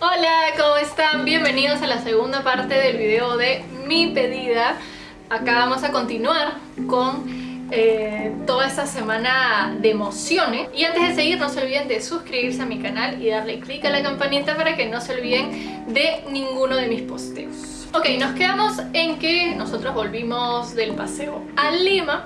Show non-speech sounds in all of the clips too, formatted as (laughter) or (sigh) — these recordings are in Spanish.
Hola, ¿cómo están? Bienvenidos a la segunda parte del video de mi pedida. Acá vamos a continuar con eh, toda esta semana de emociones. Y antes de seguir, no se olviden de suscribirse a mi canal y darle click a la campanita para que no se olviden de ninguno de mis posteos. Ok, nos quedamos en que nosotros volvimos del paseo a Lima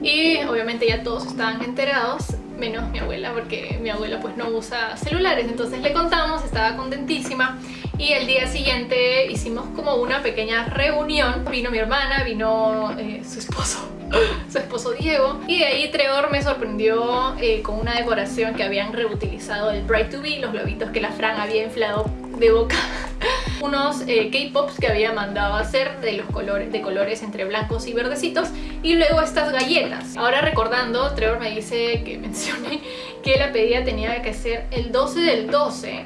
y obviamente ya todos estaban enterados menos mi abuela porque mi abuela pues no usa celulares. Entonces le contamos, estaba contentísima y el día siguiente hicimos como una pequeña reunión. Vino mi hermana, vino eh, su esposo (laughs) su esposo Diego y de ahí Trevor me sorprendió eh, con una decoración que habían reutilizado el Bright to Be, los globitos que la Fran había inflado de boca (laughs) unos eh, K-Pops que había mandado a hacer de los colores de colores entre blancos y verdecitos y luego estas galletas. Ahora recordando, Trevor me dice que (laughs) mencione que la pedida tenía que ser el 12 del 12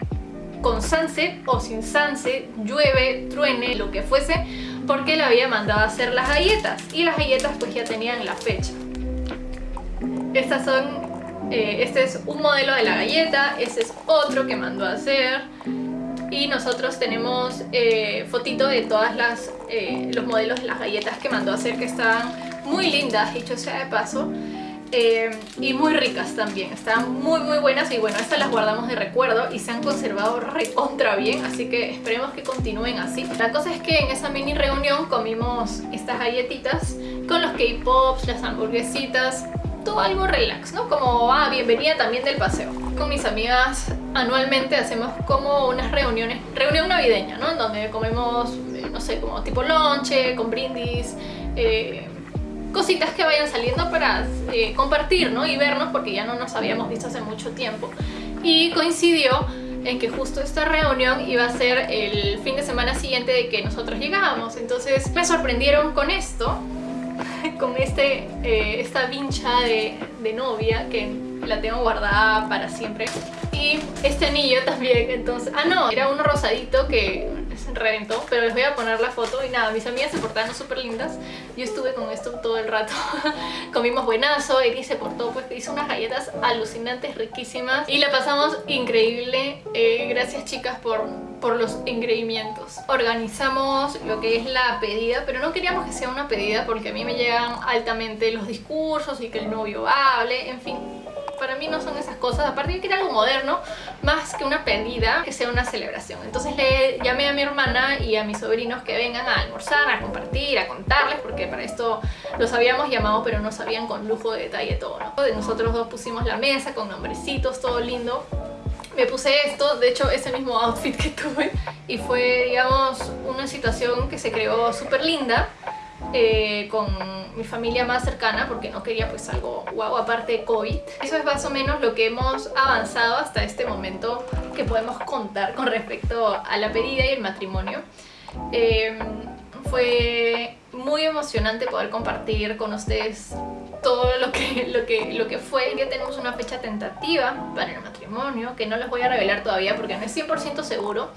con sunset o sin sunset, llueve, truene, lo que fuese, porque le había mandado a hacer las galletas y las galletas pues ya tenían la fecha. Estas son, eh, este es un modelo de la galleta, este es otro que mandó a hacer y nosotros tenemos eh, fotito de todas las eh, los modelos de las galletas que mandó a hacer que están muy lindas, dicho sea de paso eh, y muy ricas también, están muy muy buenas y bueno, estas las guardamos de recuerdo y se han conservado recontra bien, así que esperemos que continúen así. La cosa es que en esa mini reunión comimos estas galletitas con los K-Pops, las hamburguesitas, todo algo relax, ¿no? Como, ah, bienvenida también del paseo. Con mis amigas anualmente hacemos como unas reuniones, reunión navideña, ¿no? En donde comemos, eh, no sé, como tipo lonche, con brindis, eh, cositas que vayan saliendo para eh, compartir, ¿no? Y vernos porque ya no nos habíamos visto hace mucho tiempo. Y coincidió en que justo esta reunión iba a ser el fin de semana siguiente de que nosotros llegábamos. Entonces me sorprendieron con esto, (laughs) con este, esta vincha de, de novia que la tengo guardada para siempre y este anillo también, entonces... Ah, no, era uno rosadito que se reventó, pero les voy a poner la foto y nada, mis amigas se portaron súper lindas. Yo estuve con esto todo el rato. (laughs) Comimos buenazo, Eri se portó, pues hizo unas galletas alucinantes, riquísimas y la pasamos increíble. Eh, gracias chicas por, por los engreimientos. Organizamos lo que es la pedida, pero no queríamos que sea una pedida porque a mí me llegan altamente los discursos y que el novio hable, en fin para mí no son esas cosas, aparte que algo moderno, más que una pedida, que sea una celebración. Entonces le llamé a mi hermana y a mis sobrinos que vengan a almorzar, a compartir, a contarles, porque para esto los habíamos llamado, pero no sabían con lujo de detalle todo, ¿no? Nosotros dos pusimos la mesa con nombrecitos, todo lindo me puse esto, de hecho ese mismo outfit que (laughs) tuve y fue digamos una situación que se creó súper linda eh, con mi familia más cercana porque no quería pues algo guau aparte de COVID. Eso es más o menos lo que hemos avanzado hasta este momento que podemos contar con respecto a la pedida y el matrimonio. Em, fue muy emocionante poder compartir con ustedes todo lo que, lo que, lo que fue. Ya tenemos una fecha tentativa para el matrimonio que no les voy a revelar todavía porque no es 100% seguro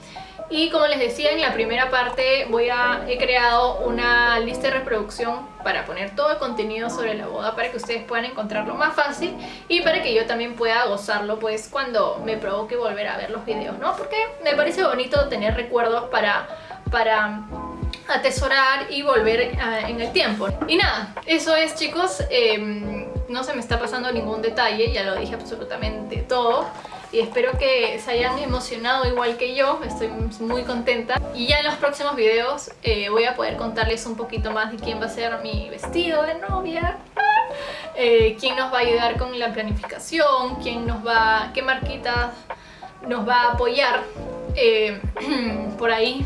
y como les decía en la primera parte voy a, he creado una lista de reproducción para poner todo el contenido sobre la boda para que ustedes puedan encontrarlo más fácil y para que yo también pueda gozarlo pues cuando me provoque volver a ver los videos, ¿no? Porque me parece bonito tener recuerdos para, para atesorar y volver eh, en el tiempo. Y nada, eso es chicos, em, no se me está pasando ningún detalle, ya lo dije absolutamente todo y espero que se hayan emocionado igual que yo, estoy muy contenta. Y ya en los próximos videos eh, voy a poder contarles un poquito más de quién va a ser mi vestido de novia. (laughs) Eh, quién nos va a ayudar con la planificación, quién nos va, qué marquitas nos va a apoyar eh, (clears throat) por ahí.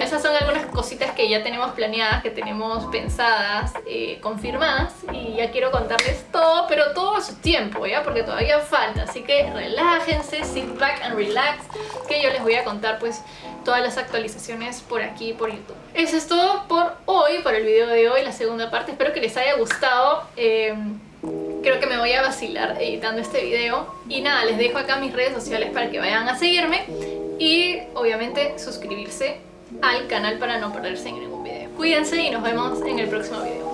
Esas son algunas cositas que ya tenemos planeadas, que tenemos pensadas, eh, confirmadas y ya quiero contarles todo, pero todo a su tiempo, ¿ya? Porque todavía falta, así que relájense, sit back and relax, que yo les voy a contar pues todas las actualizaciones por aquí, por YouTube. Eso es todo por hoy, por el video de hoy, la segunda parte. Espero que les haya gustado. Eh, creo que me voy a vacilar editando este video. Y nada, les dejo acá mis redes sociales para que vayan a seguirme y obviamente suscribirse al canal para no perderse en ningún video. Cuídense y nos vemos en el próximo video.